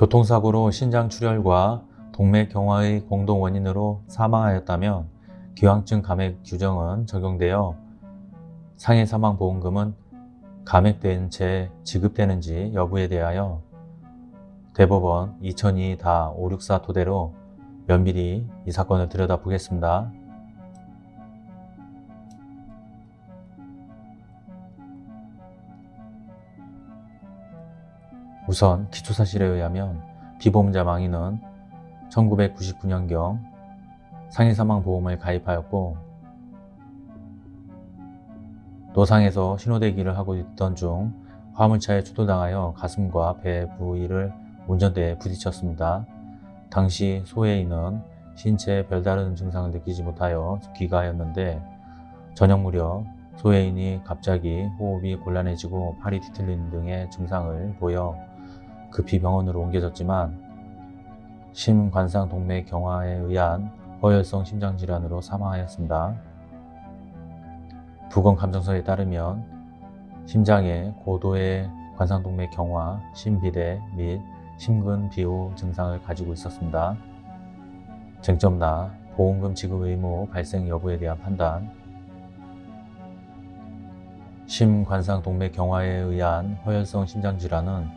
교통사고로 신장 출혈과 동맥 경화의 공동 원인으로 사망하였다면 기왕증 감액 규정은 적용되어 상해 사망 보험금은 감액된 채 지급되는지 여부에 대하여 대법원 2002-564 토대로 면밀히 이 사건을 들여다보겠습니다. 우선 기초사실에 의하면 피보험자 망인은 1999년경 상해사망보험을 가입하였고 노상에서 신호대기를 하고 있던 중 화물차에 추돌당하여 가슴과 배 부위를 운전대에 부딪혔습니다. 당시 소해인은 신체에 별다른 증상을 느끼지 못하여 귀가하였는데 저녁 무렵 소해인이 갑자기 호흡이 곤란해지고 팔이 뒤틀리는 등의 증상을 보여 급히 병원으로 옮겨졌지만 심관상 동맥 경화에 의한 허혈성 심장질환으로 사망하였습니다. 부검 감정서에 따르면 심장에 고도의 관상동맥 경화, 심비대 및 심근비호 증상을 가지고 있었습니다. 쟁점나 보험금 지급 의무 발생 여부에 대한 판단 심관상동맥 경화에 의한 허혈성 심장질환은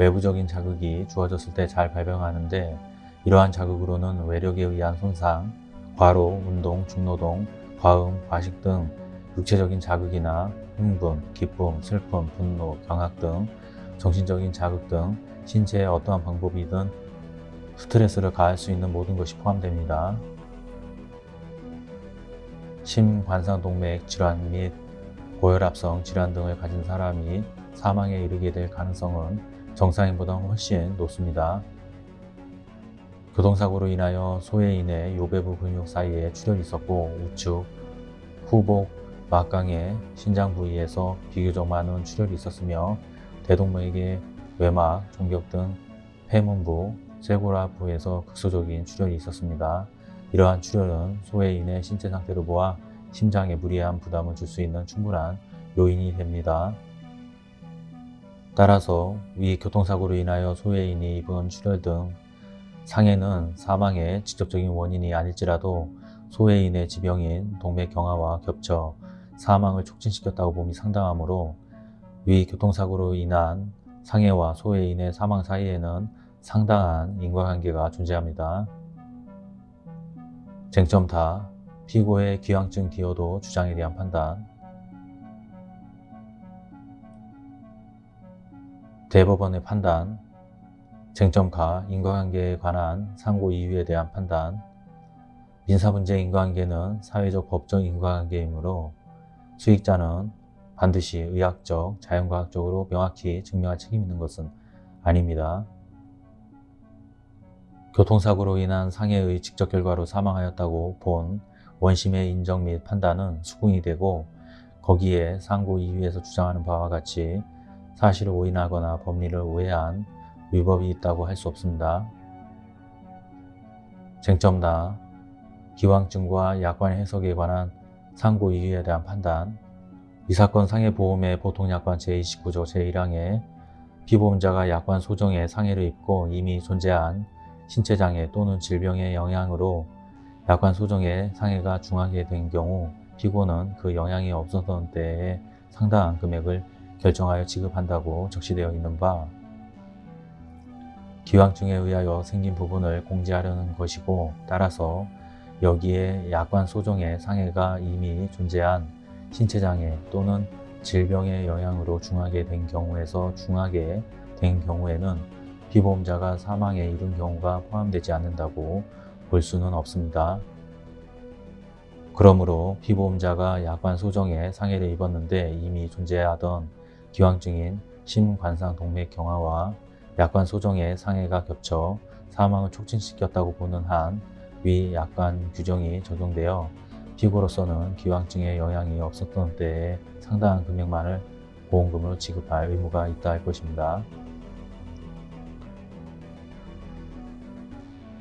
외부적인 자극이 주어졌을 때 잘 발병하는데 이러한 자극으로는 외력에 의한 손상, 과로, 운동, 중노동, 과음, 과식 등 육체적인 자극이나 흥분, 기쁨, 슬픔, 분노, 경악 등 정신적인 자극 등 신체의 어떠한 방법이든 스트레스를 가할 수 있는 모든 것이 포함됩니다. 심관상동맥 질환 및 고혈압성 질환 등을 가진 사람이 사망에 이르게 될 가능성은 정상인보다 훨씬 높습니다. 교통사고로 인하여 소해인의 요배부 근육 사이에 출혈이 있었고 우측, 후복, 막강의 신장 부위에서 비교적 많은 출혈이 있었으며 대동맥의 외막, 종격 등 폐문부, 쇄골압부에서 극소적인 출혈이 있었습니다. 이러한 출혈은 소해인의 신체 상태를 보아 심장에 무리한 부담을 줄 수 있는 충분한 요인이 됩니다. 따라서 위 교통사고로 인하여 소해인이 입은 출혈 등 상해는 사망의 직접적인 원인이 아닐지라도 소해인의 지병인 동맥 경화와 겹쳐 사망을 촉진시켰다고 봄이 상당하므로 위 교통사고로 인한 상해와 소해인의 사망 사이에는 상당한 인과관계가 존재합니다. 쟁점 다 피고의 기왕증 기여도 주장에 대한 판단 대법원의 판단 쟁점가 인과관계에 관한 상고 이유에 대한 판단 민사문제 인과관계는 사회적 법적 인과관계이므로 수익자는 반드시 의학적, 자연과학적으로 명확히 증명할 책임 있는 것은 아닙니다. 교통사고로 인한 상해의 직접 결과로 사망하였다고 본 원심의 인정 및 판단은 수긍이 되고 거기에 상고 이유에서 주장하는 바와 같이 사실을 오인하거나 법리를 오해한 위법이 있다고 할 수 없습니다. 쟁점나 기왕증과 약관 해석에 관한 상고 이유에 대한 판단 이 사건 상해보험의 보통약관 제29조 제1항에 피보험자가 약관 소정에 상해를 입고 이미 존재한 신체장애 또는 질병의 영향으로 약관 소정에 상해가 중하게 된 경우 피고는 그 영향이 없었던 때에 상당한 금액을 결정하여 지급한다고 적시되어 있는 바 기왕증에 의하여 생긴 부분을 공제하려는 것이고 따라서 여기에 약관 소정의 상해가 이미 존재한 신체장애 또는 질병의 영향으로 중하게 된 경우에서 중하게 된 경우에는 피보험자가 사망에 이른 경우가 포함되지 않는다고 볼 수는 없습니다. 그러므로 피보험자가 약관 소정에 상해를 입었는데 이미 존재하던 기왕증인 심관상 동맥 경화와 약관 소정의 상해가 겹쳐 사망을 촉진시켰다고 보는 한 위 약관 규정이 적용되어 피고로서는 기왕증에 영향이 없었던 때에 상당한 금액만을 보험금으로 지급할 의무가 있다 할 것입니다.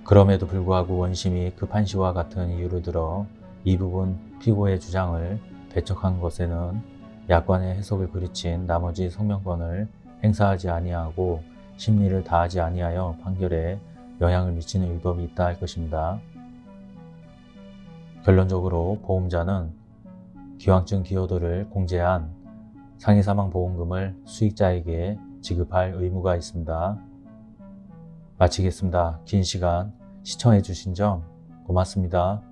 그럼에도 불구하고 원심이 급한 시와 같은 이유를 들어 이 부분 피고의 주장을 배척한 것에는 약관의 해석을 그르친 나머지 성명권을 행사하지 아니하고 심리를 다하지 아니하여 판결에 영향을 미치는 위법이 있다 할 것입니다. 결론적으로 보험자는 기왕증 기여도를 공제한 상해사망보험금을 수익자에게 지급할 의무가 있습니다. 마치겠습니다. 긴 시간 시청해 주신 점 고맙습니다.